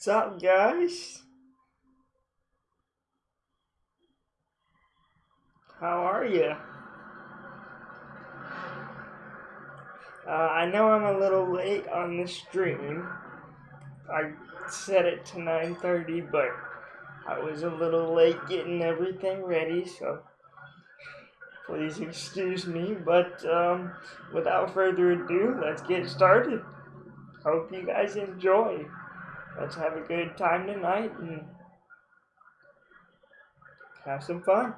What's up, guys? How are you? Uh, I know I'm a little late on the stream. I set it to 9.30, but I was a little late getting everything ready, so please excuse me. But um, without further ado, let's get started. Hope you guys enjoy let's have a good time tonight and have some fun.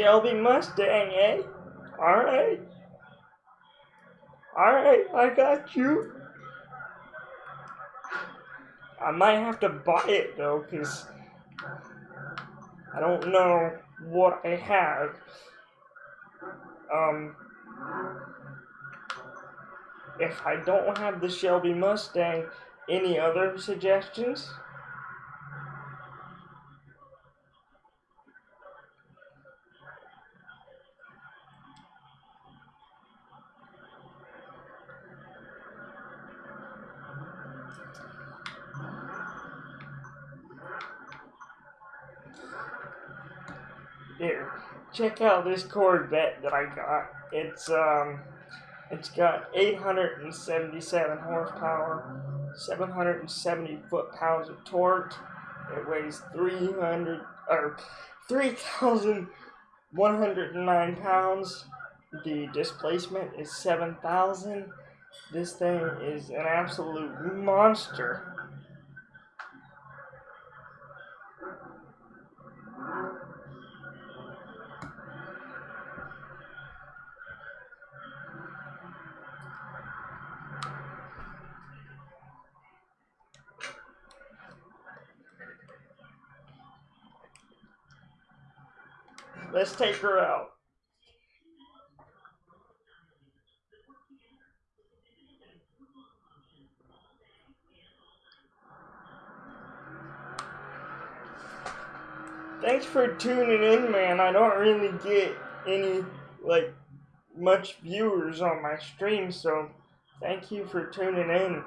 Shelby Mustang, eh? Alright. Alright, I got you. I might have to buy it though, because I don't know what I have. Um, if I don't have the Shelby Mustang, any other suggestions? Here, check out this Corvette that I got. It's um, it's got 877 horsepower, 770 foot-pounds of torque. It weighs 300 or 3,109 pounds. The displacement is 7,000. This thing is an absolute monster. Let's take her out. Thanks for tuning in, man. I don't really get any, like, much viewers on my stream, so thank you for tuning in.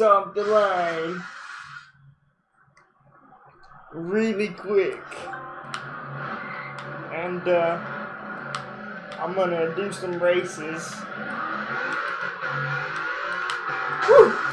Off the line really quick. And uh, I'm gonna do some races. Woo!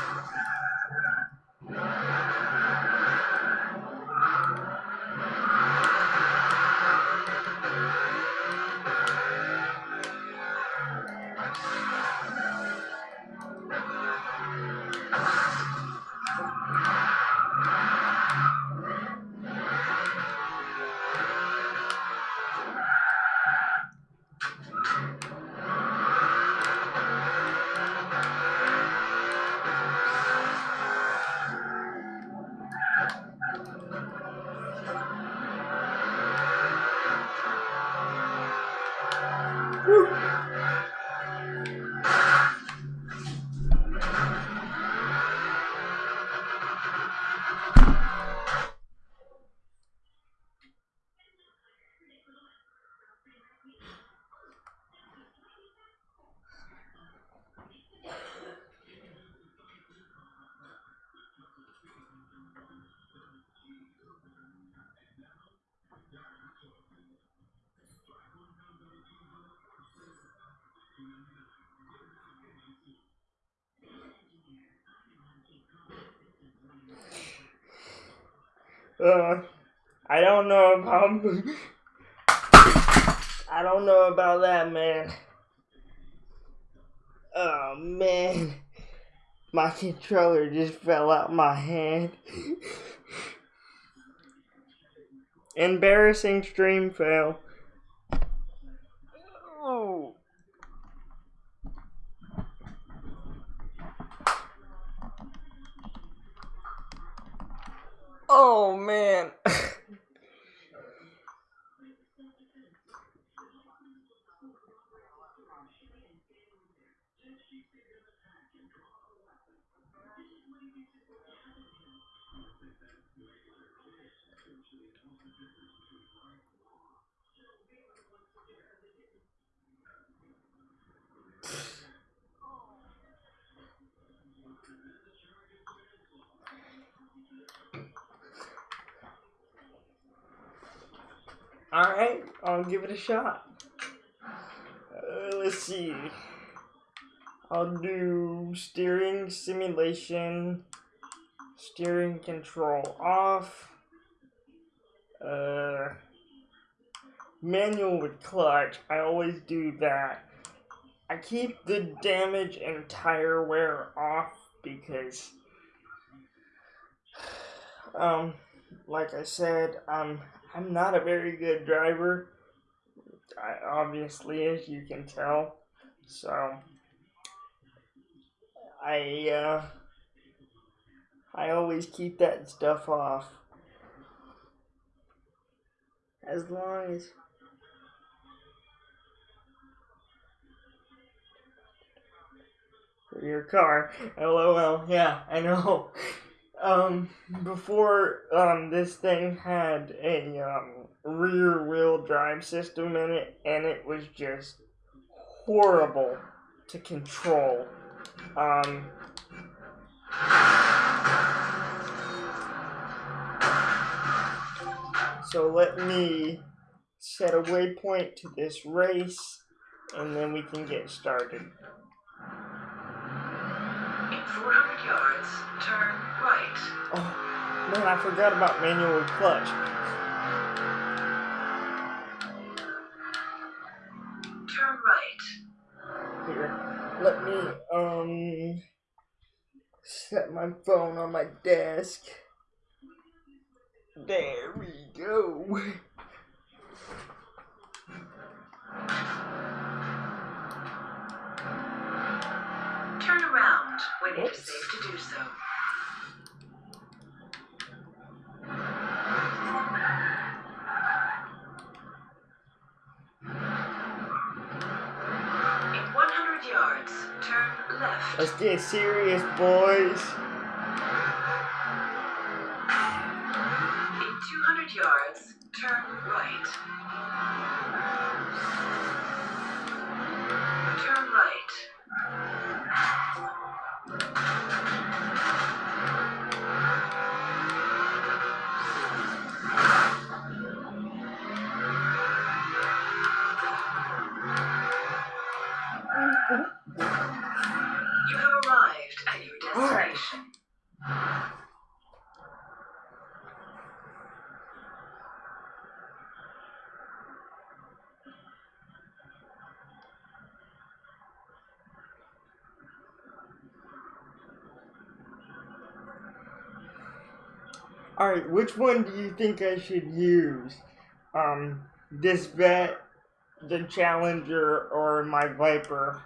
Uh, I don't know about. I don't know about that, man. Oh man, my controller just fell out my hand. Embarrassing stream fail. Oh. Oh man. Alright, I'll give it a shot. Uh, let's see. I'll do steering simulation, steering control off, uh, manual with clutch. I always do that. I keep the damage and tire wear off because, um, like I said, um, I'm not a very good driver. I, obviously, as you can tell. So, I, uh, I always keep that stuff off. As long as. For your car. LOL. Yeah, I know. Um, before, um, this thing had a, um, rear wheel drive system in it, and it was just horrible to control. Um, so let me set a waypoint to this race, and then we can get started. In 400 yards, turn right. Oh, man, I forgot about manual clutch. Turn right. Here, let me, um, set my phone on my desk. There we go. sound when it is safe to do so. Let's get serious, boys. In 200 yards, turn Alright, which one do you think I should use? Um, this vet, the Challenger, or my Viper?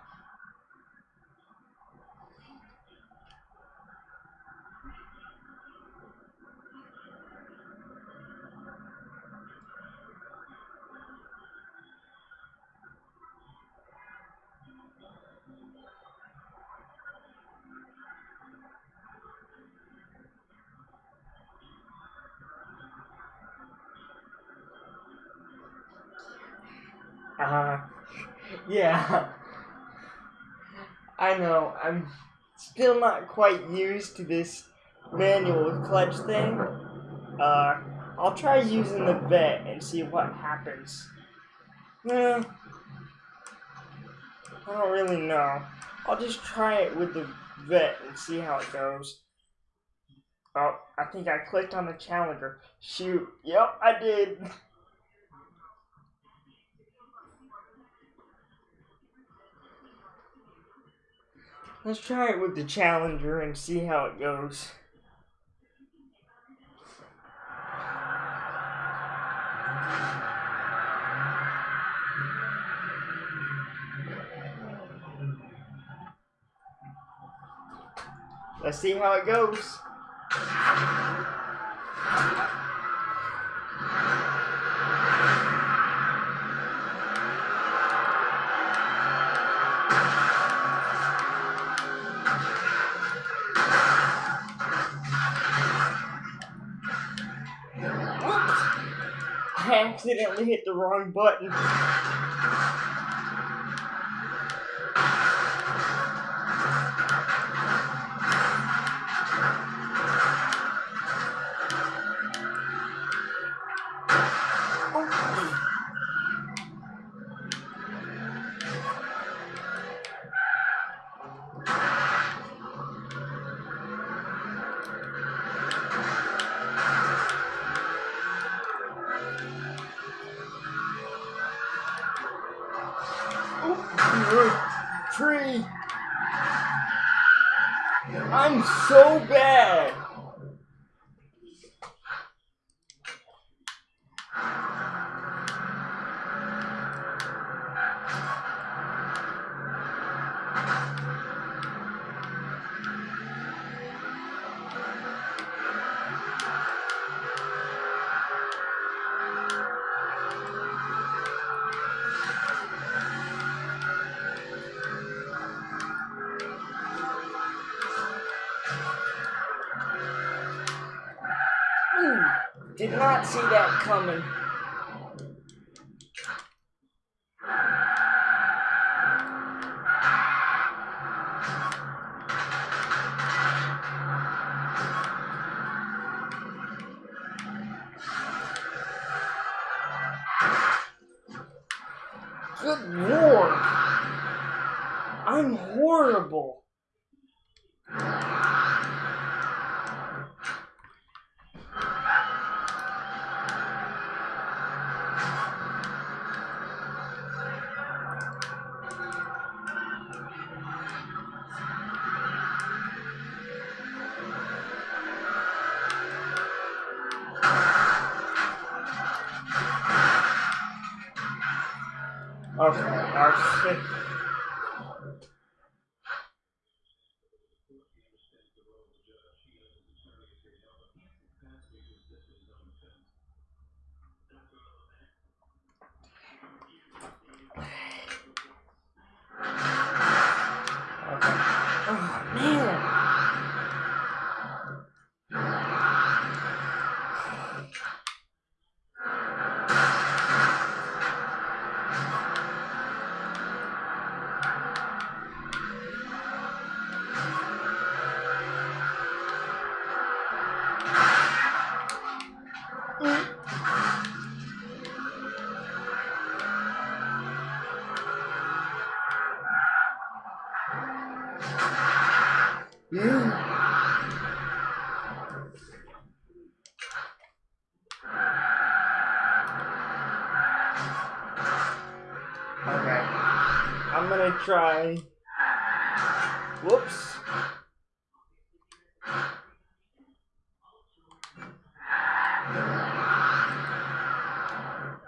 Not quite used to this manual clutch thing. Uh, I'll try using the vet and see what happens. Well, I don't really know. I'll just try it with the vet and see how it goes. Oh, I think I clicked on the challenger. Shoot. Yep, I did. Let's try it with the challenger and see how it goes. Let's see how it goes. Accidentally hit the wrong button. did not see that coming. Try. Whoops.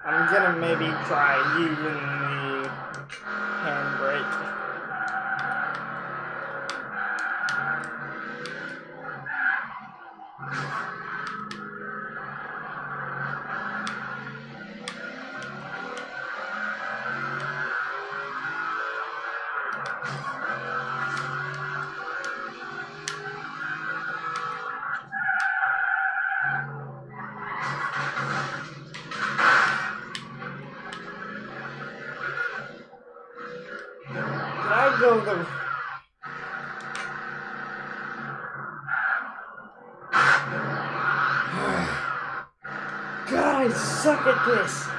I'm gonna maybe try using suck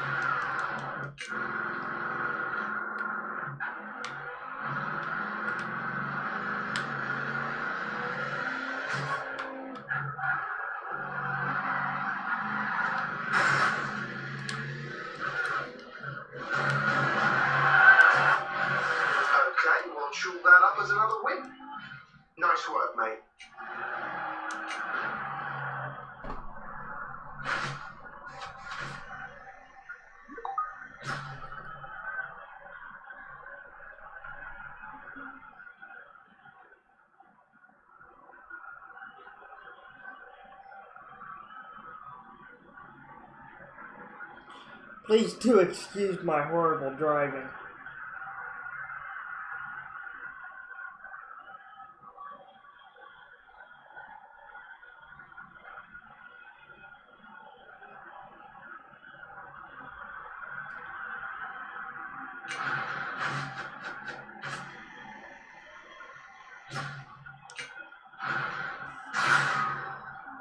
Please do excuse my horrible driving.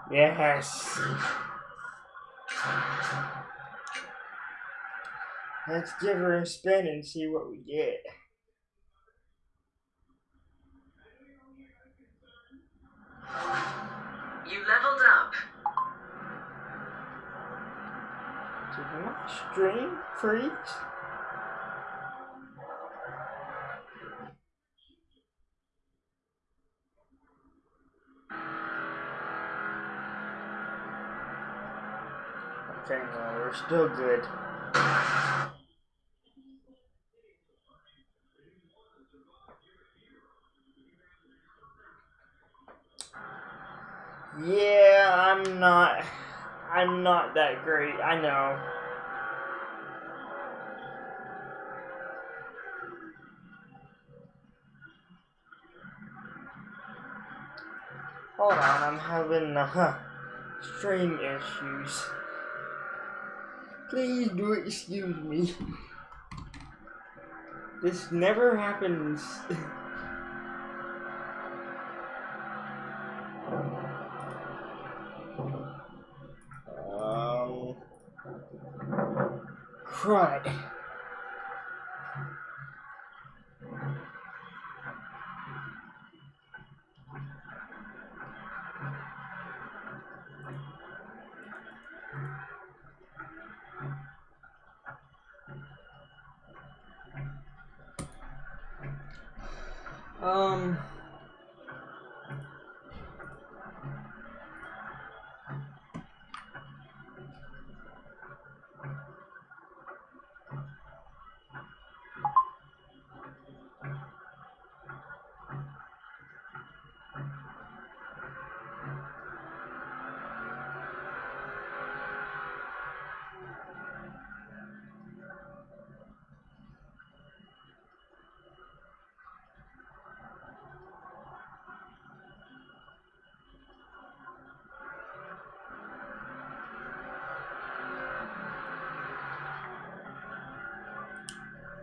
Yes. Let's give her a spin and see what we get. You leveled up. Did my stream freeze? Okay, no, we're still good. Having uh, stream issues. Please do excuse me. This never happens. um, crud.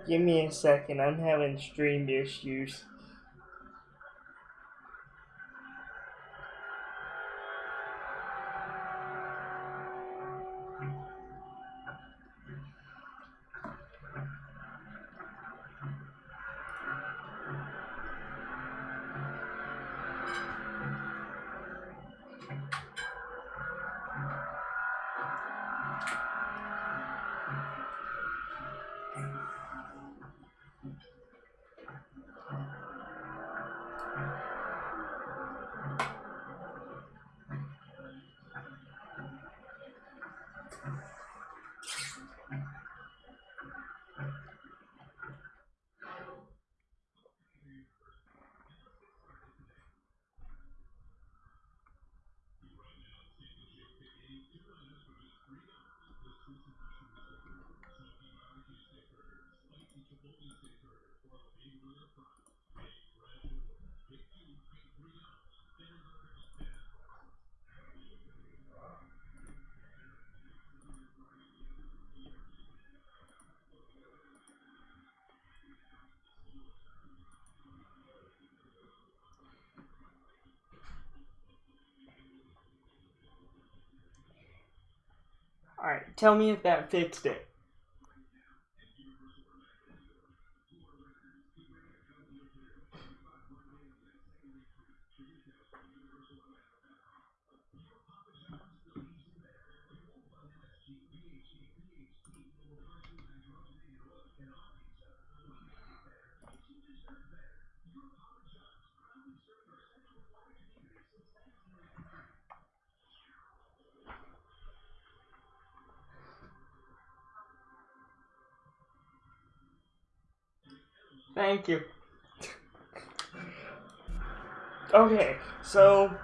Give me a second. I'm having stream issues. Tell me if that fixed it. Thank you. Okay, so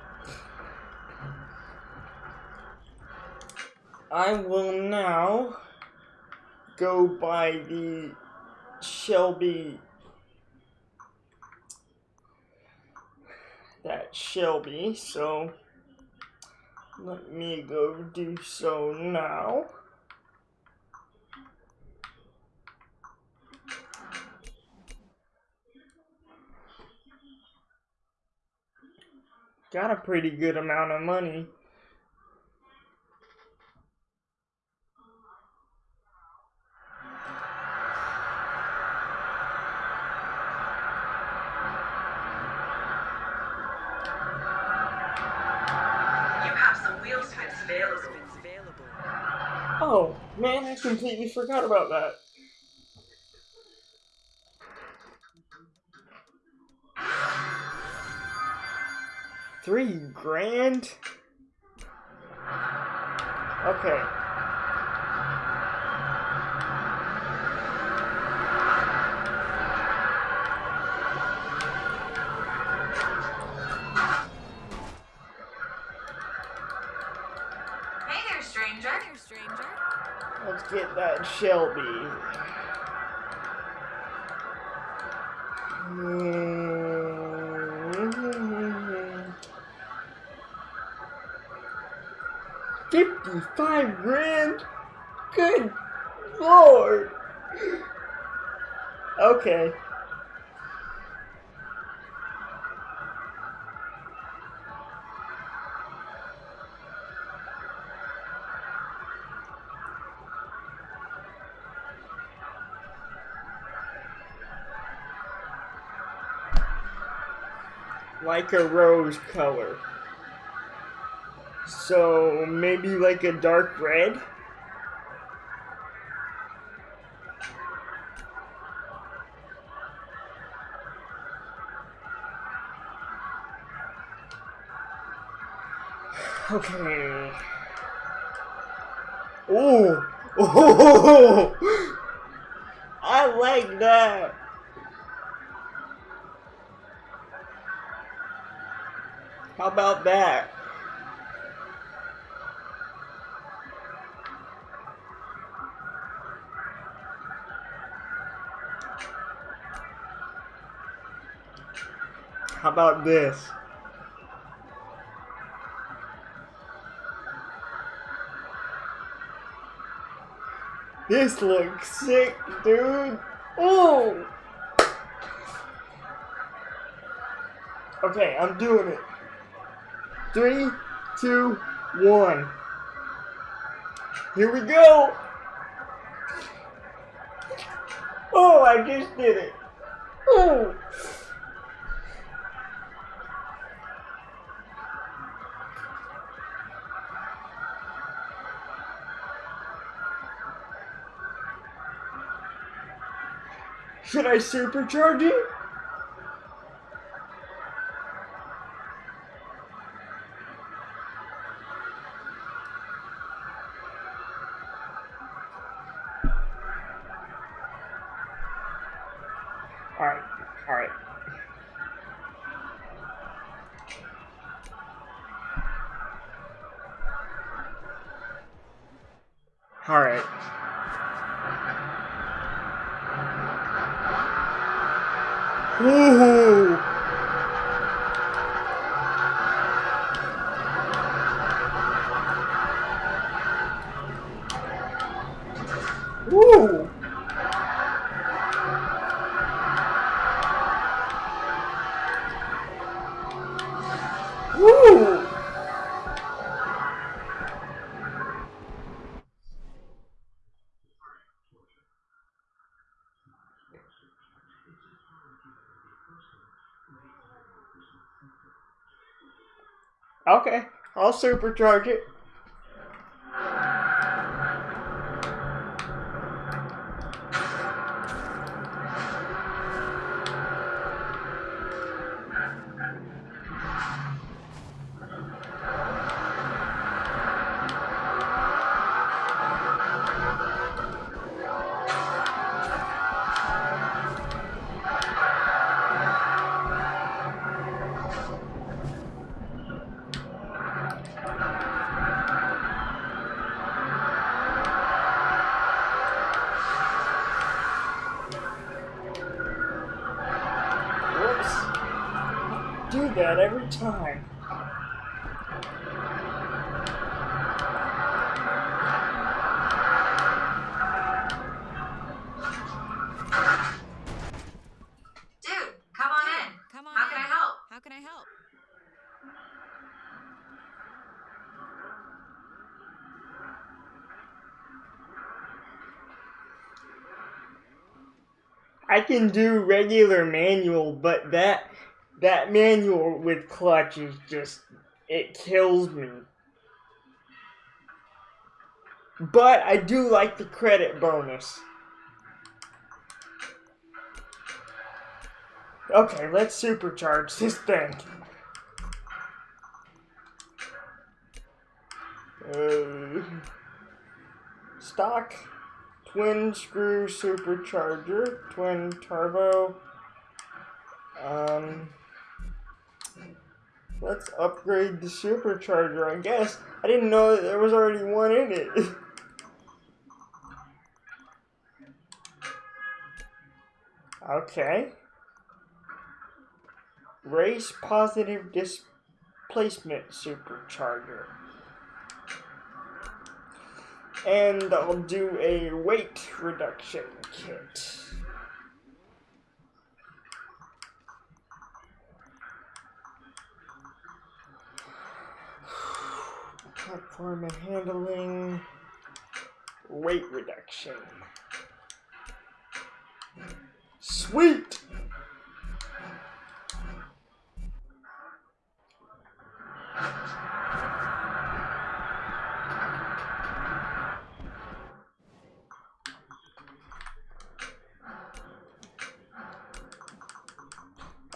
I will now go by the Shelby that Shelby, so let me go do so now. Got a pretty good amount of money. You have some wheel spins available. Oh, man, I completely forgot about that. Like a rose color. So maybe like a dark red? Okay. Oh, oh, about that? How about this? This looks sick, dude. Oh! Okay, I'm doing it. Three, two, one. Here we go! Oh, I just did it. Oh! Should I supercharge it? Supercharge it. Can do regular manual, but that that manual with clutch is just it kills me. But I do like the credit bonus. Okay, let's supercharge this thing. Uh, stock twin screw supercharger, twin turbo. Um, let's upgrade the supercharger, I guess. I didn't know that there was already one in it. okay. Race positive displacement supercharger and I'll do a weight reduction kit. Platform and handling, weight reduction. Sweet!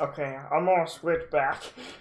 Okay, I'm gonna switch back.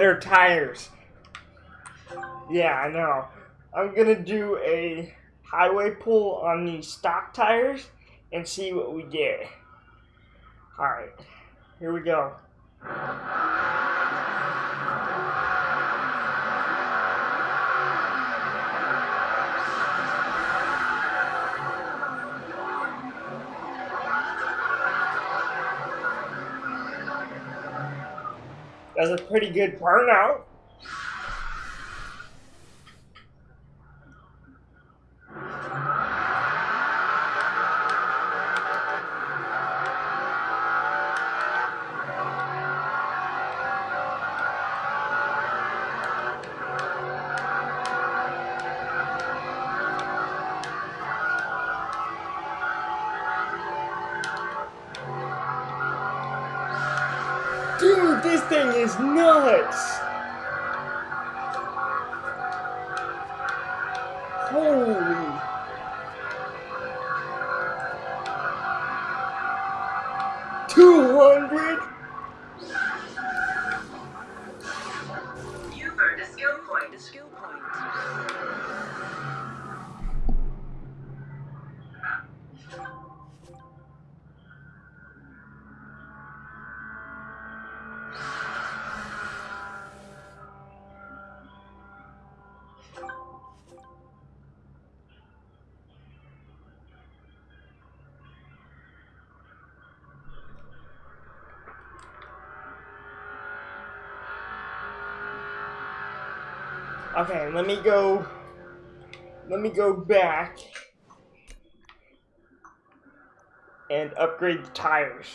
better tires. Yeah, I know. I'm gonna do a highway pull on these stock tires and see what we get. Alright, here we go. A pretty good burnout. Skill point. Okay, let me go. Let me go back and upgrade the tires.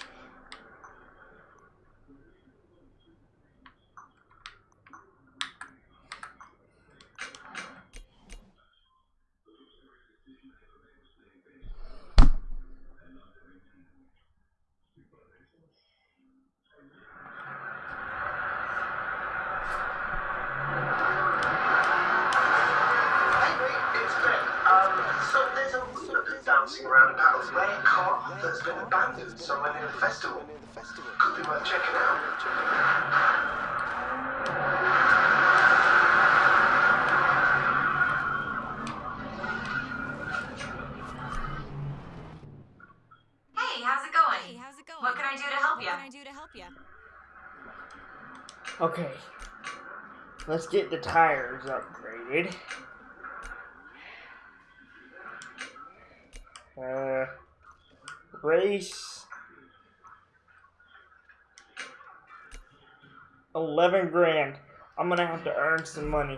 Tires upgraded. Uh, race. 11 grand. I'm gonna have to earn some money.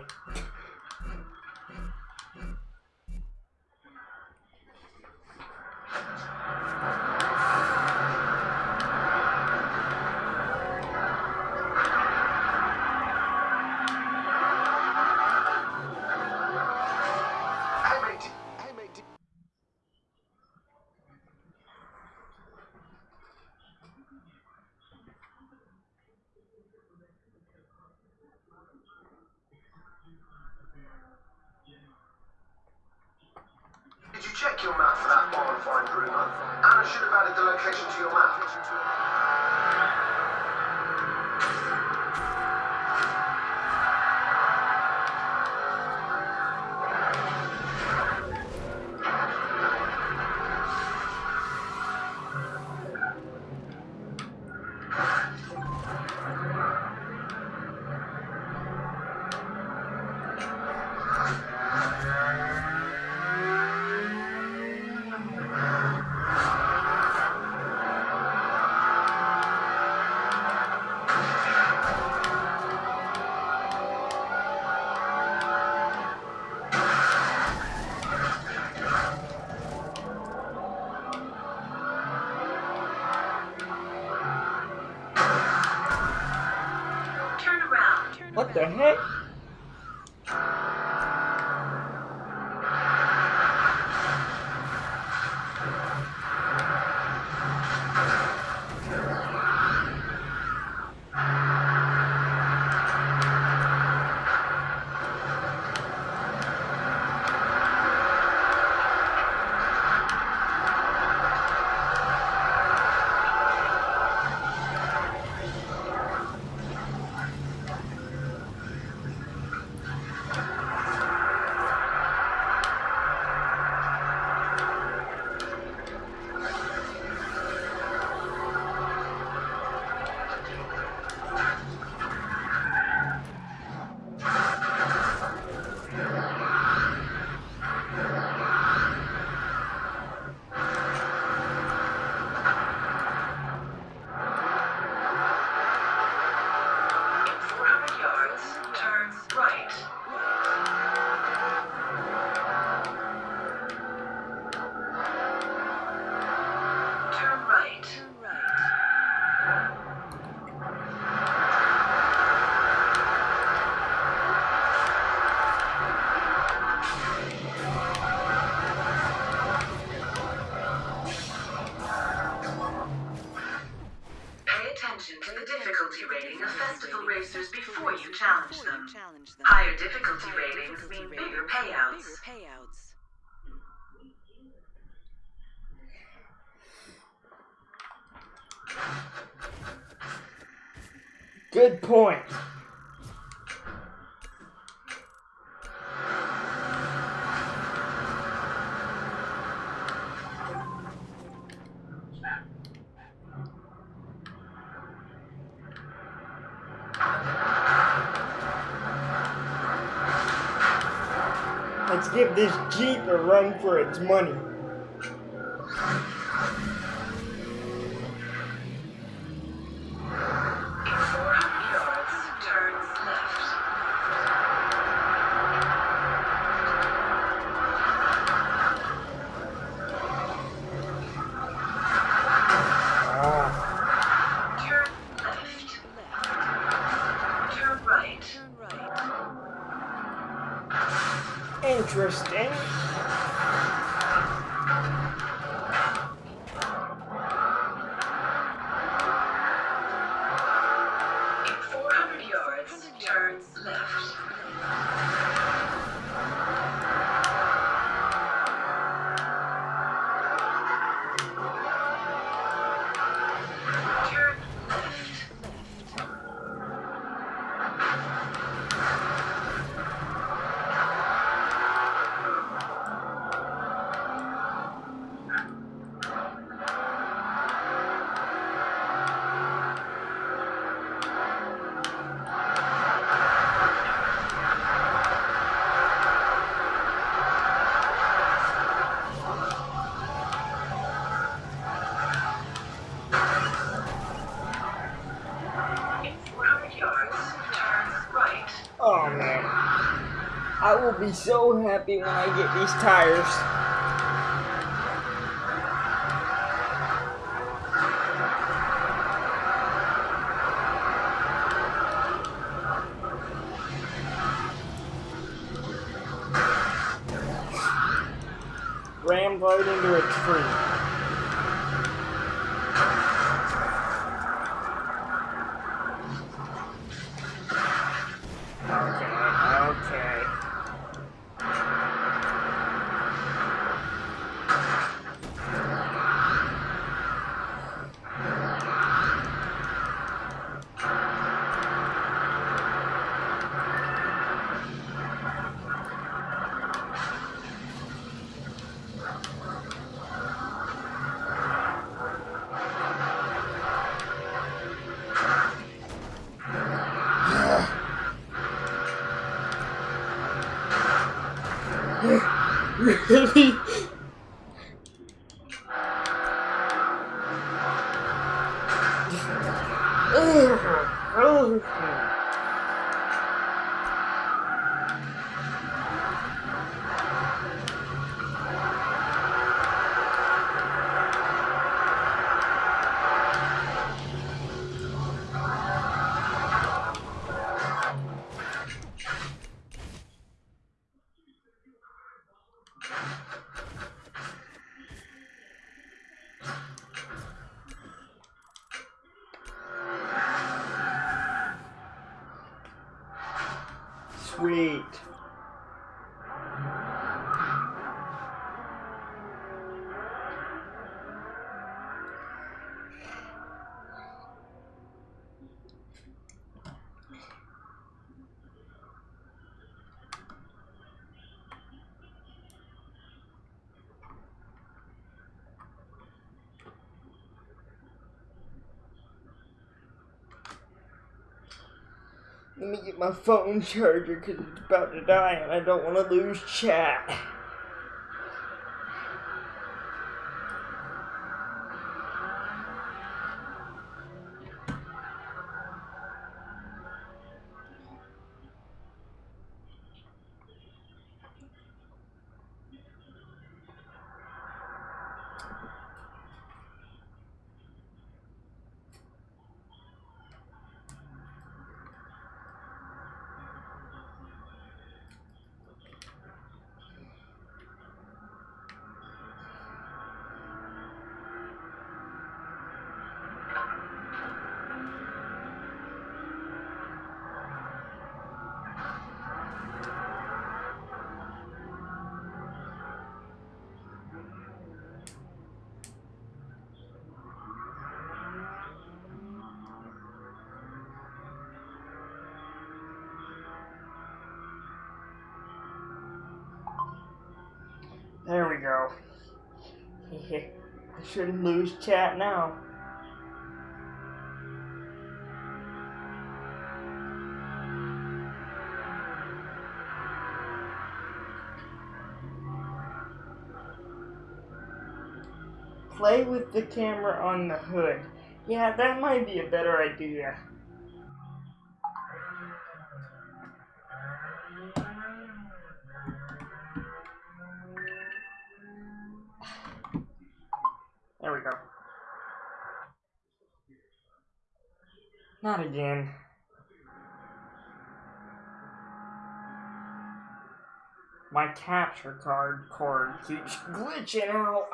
Around. Turn payouts. Bigger payouts. Good point. Money. Yards, turn be so happy when I get these tires. Let me get my phone charger because it's about to die and I don't want to lose chat. Lose chat now. Play with the camera on the hood. Yeah, that might be a better idea. Capture card cord keeps glitching out.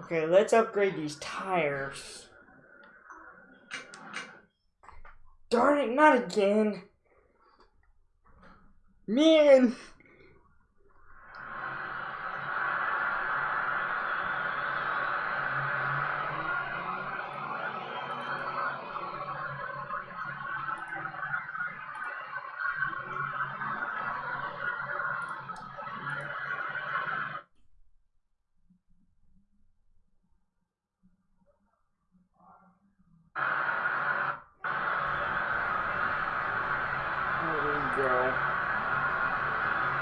Okay, let's upgrade these tires. Darn it, not again. Man. There we go.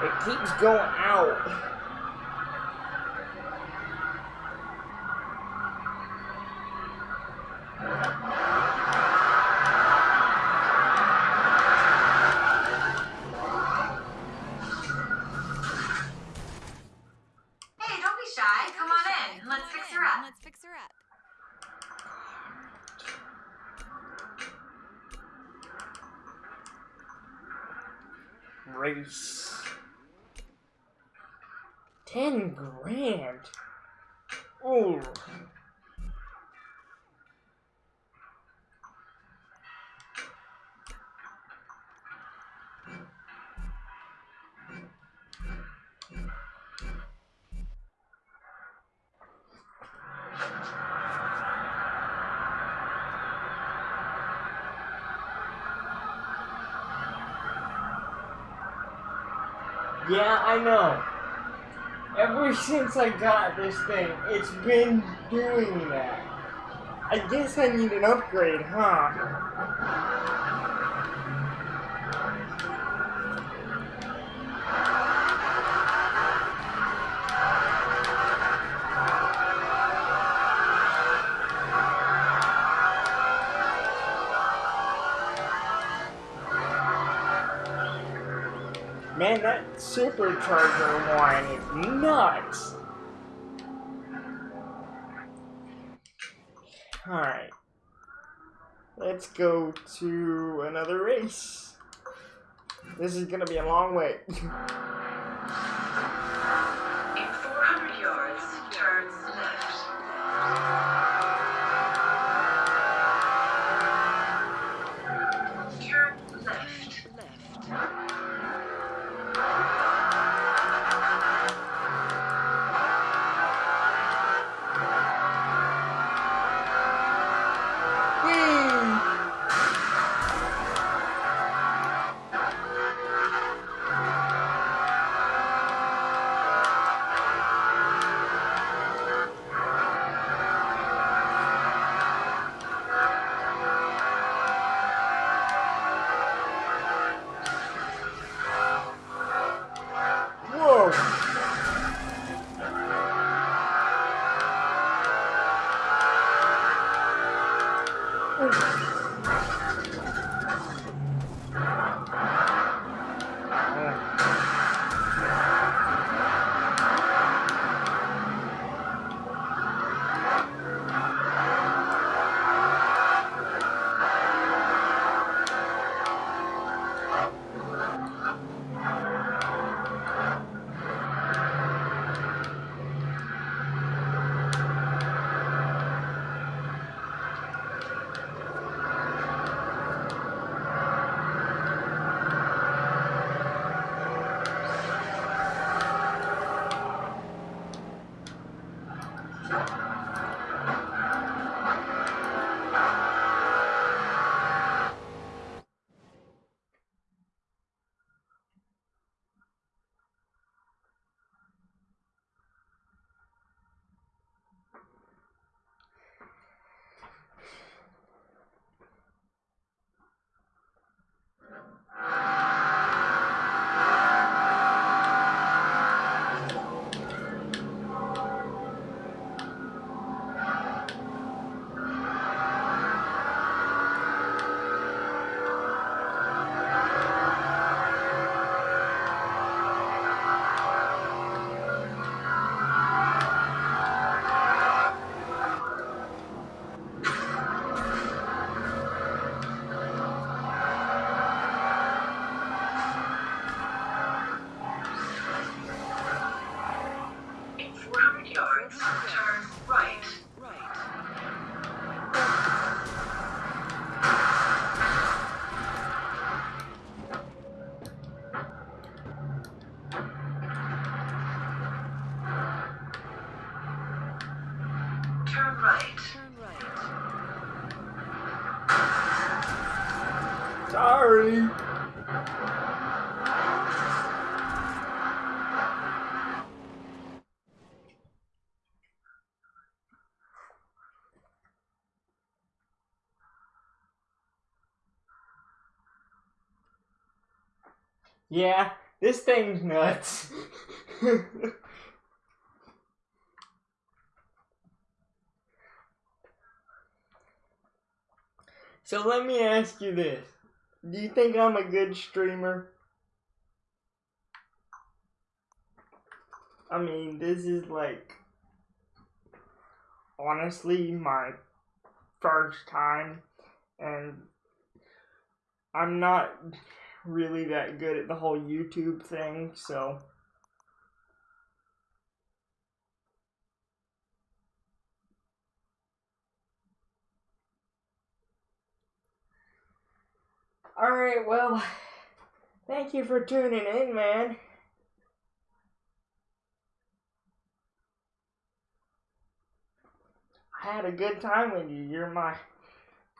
It keeps going out. Hey, don't be shy. Come on in. Let's fix her up. Let's fix her up. Race. Ten grand. Ooh. Yeah, I know. Ever since I got this thing, it's been doing that. I guess I need an upgrade, huh? Supercharger one is nuts. Alright. Let's go to another race. This is gonna be a long wait. Yeah, this thing's nuts. so let me ask you this. Do you think I'm a good streamer? I mean, this is like honestly my first time and I'm not really that good at the whole YouTube thing, so Alright, well, thank you for tuning in, man. I had a good time with you. You're my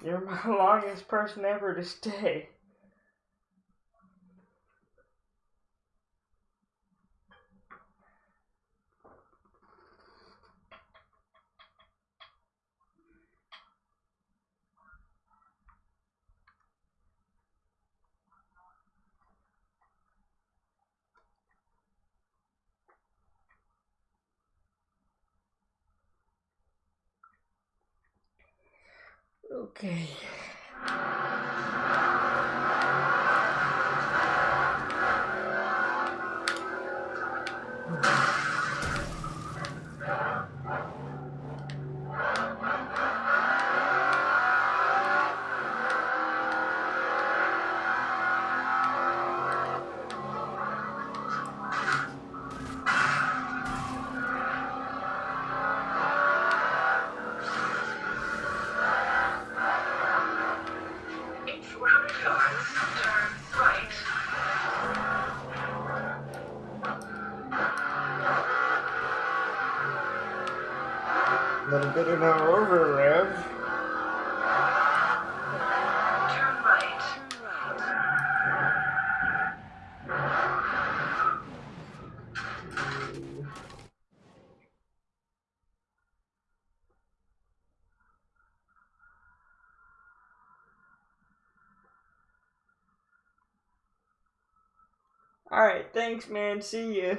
you're my longest person ever to stay. Okay. Thanks man. See ya.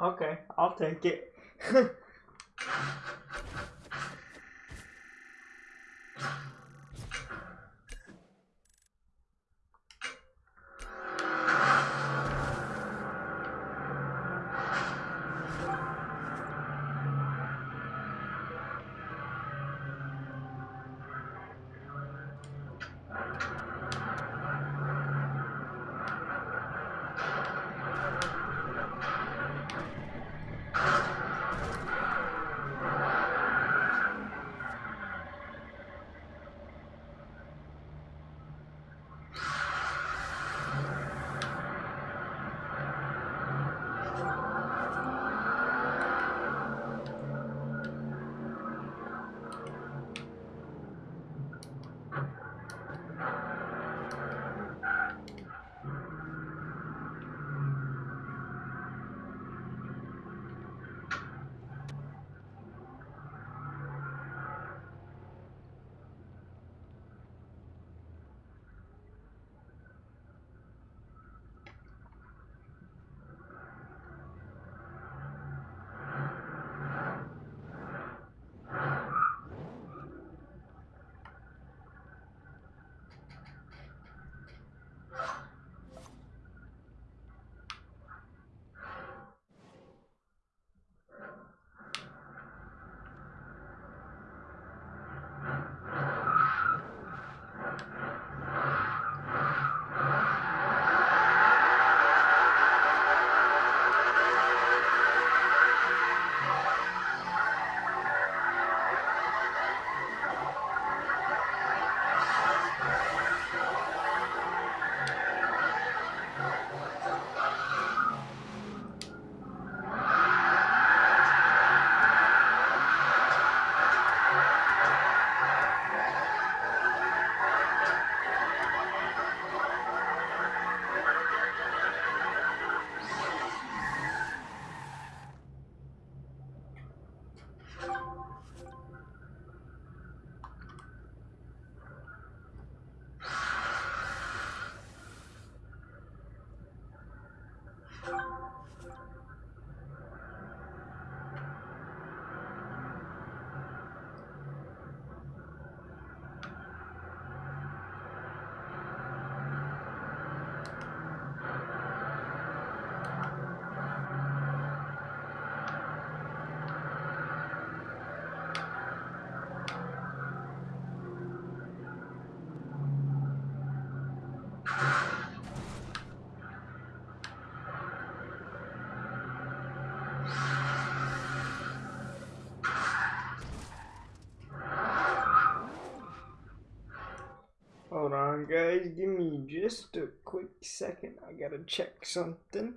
Okay, I'll take it. guys, give me just a quick second. I gotta check something.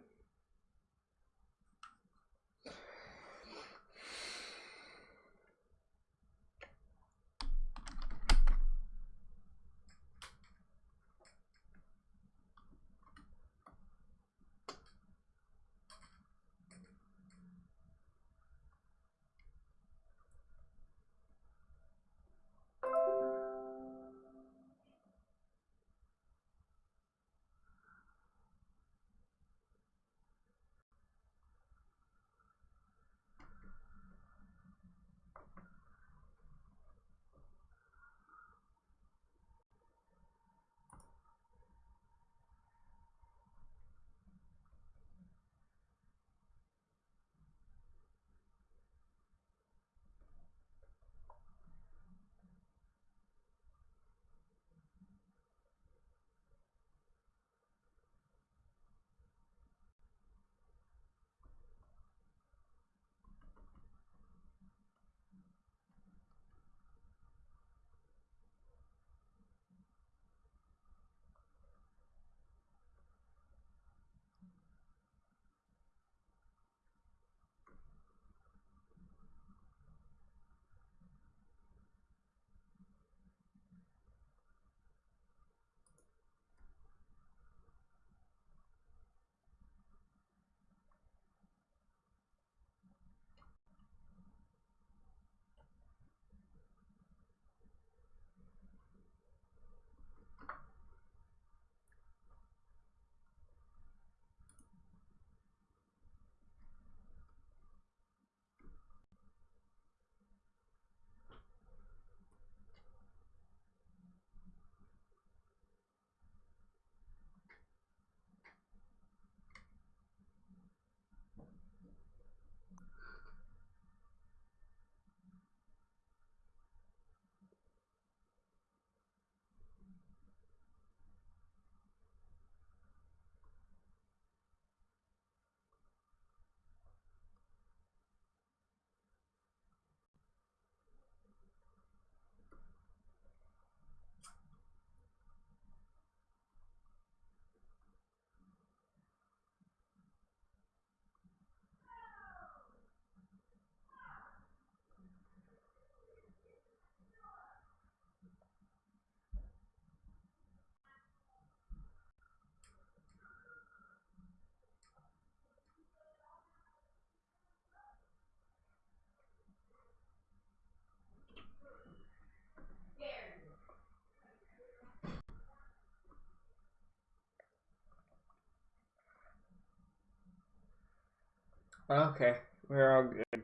Okay, we're all good.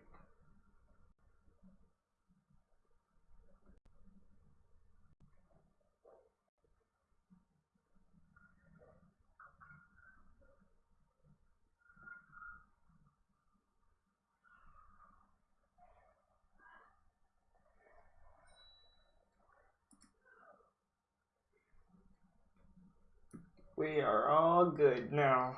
We are all good now.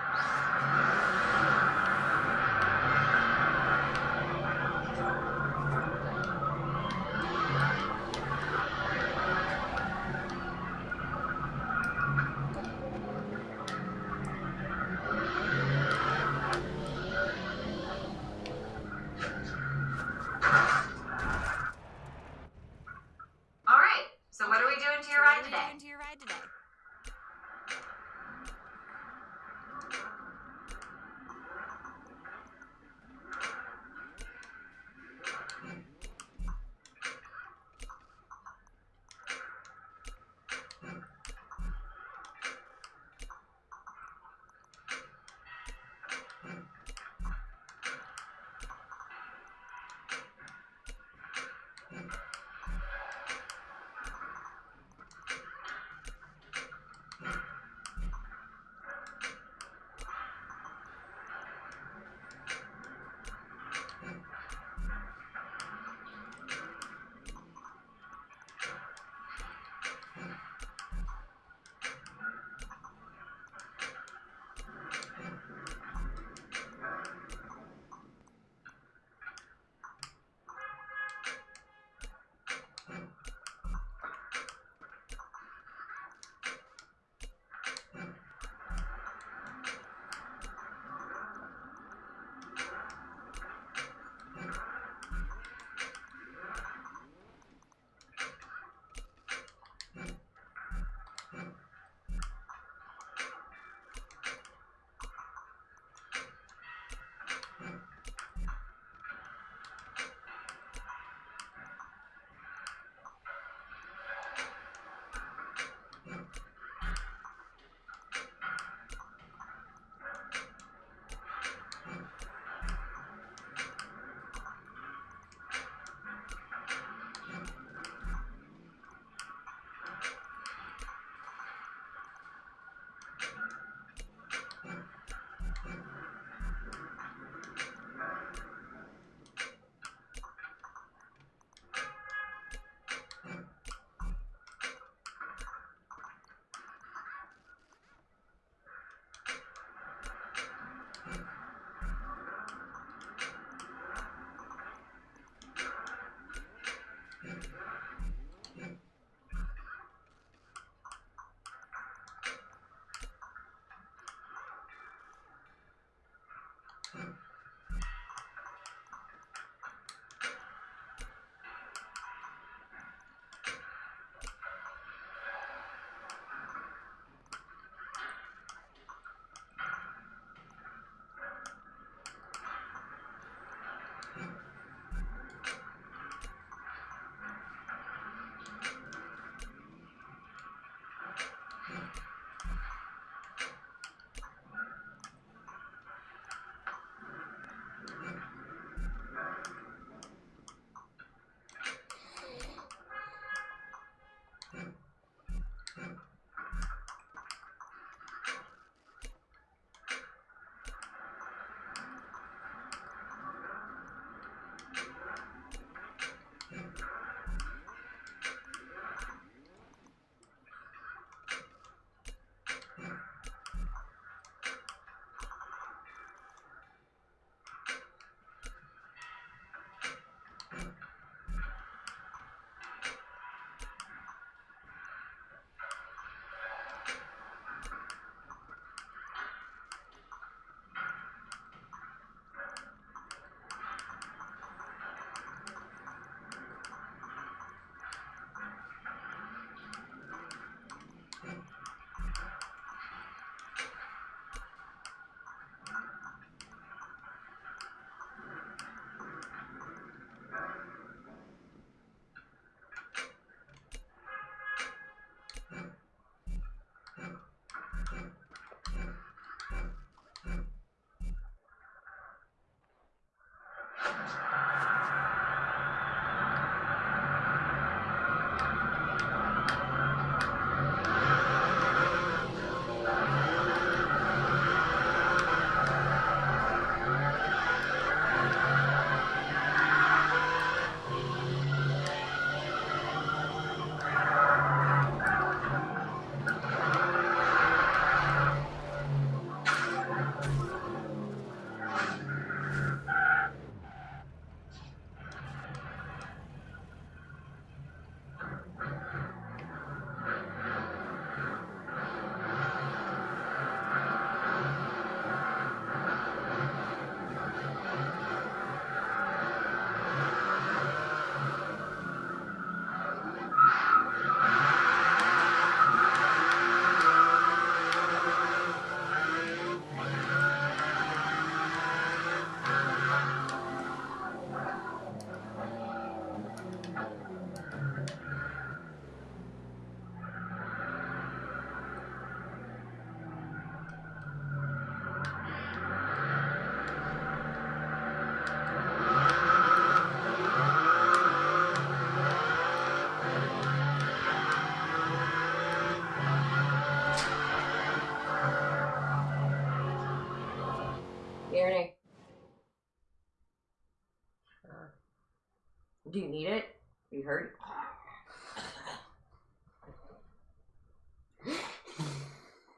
It? Are you hurt?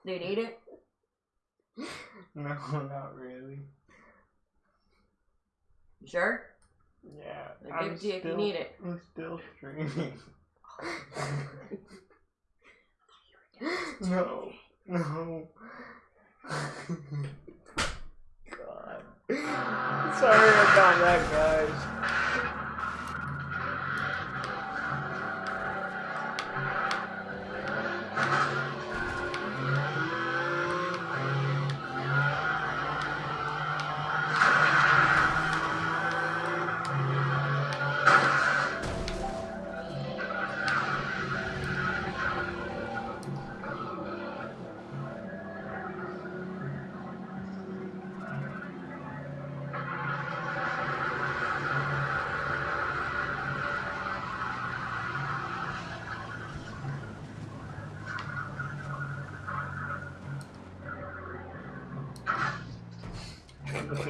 Do you need it? No, not really. You sure? Yeah, I'll give it to you if you need it. I'm still streaming.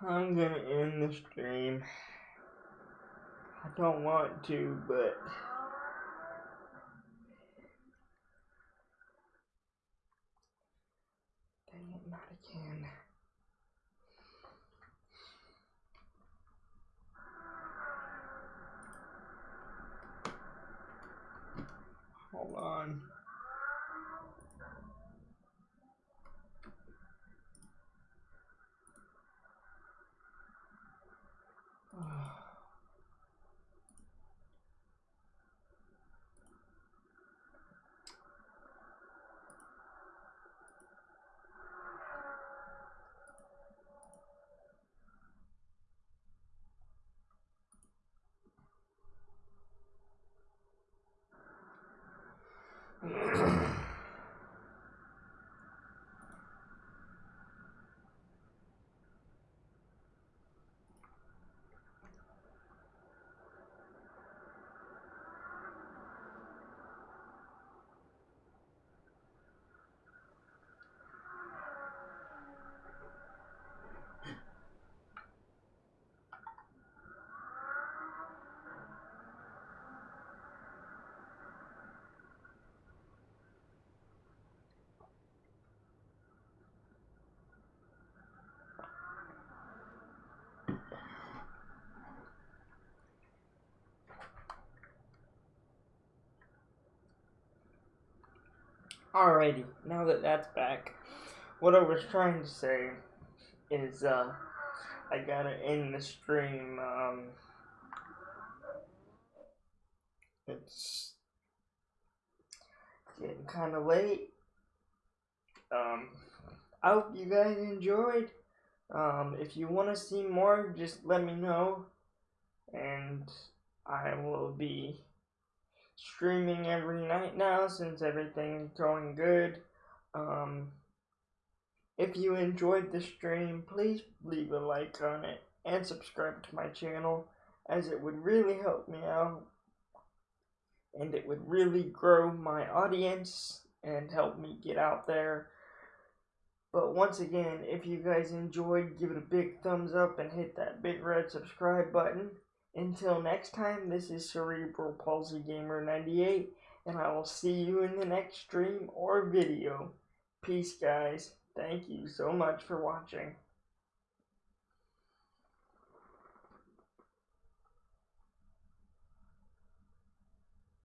I'm gonna end the stream. I don't want to, but dang it, not again. Hold on. Alrighty, now that that's back, what I was trying to say is, uh, I gotta end the stream, um, it's getting kind of late. Um, I hope you guys enjoyed. Um, if you want to see more, just let me know, and I will be streaming every night now since everything's going good. Um, if you enjoyed the stream, please leave a like on it and subscribe to my channel, as it would really help me out and it would really grow my audience and help me get out there. But once again, if you guys enjoyed, give it a big thumbs up and hit that big red subscribe button. Until next time, this is Cerebral Palsy Gamer 98, and I will see you in the next stream or video. Peace, guys. Thank you so much for watching.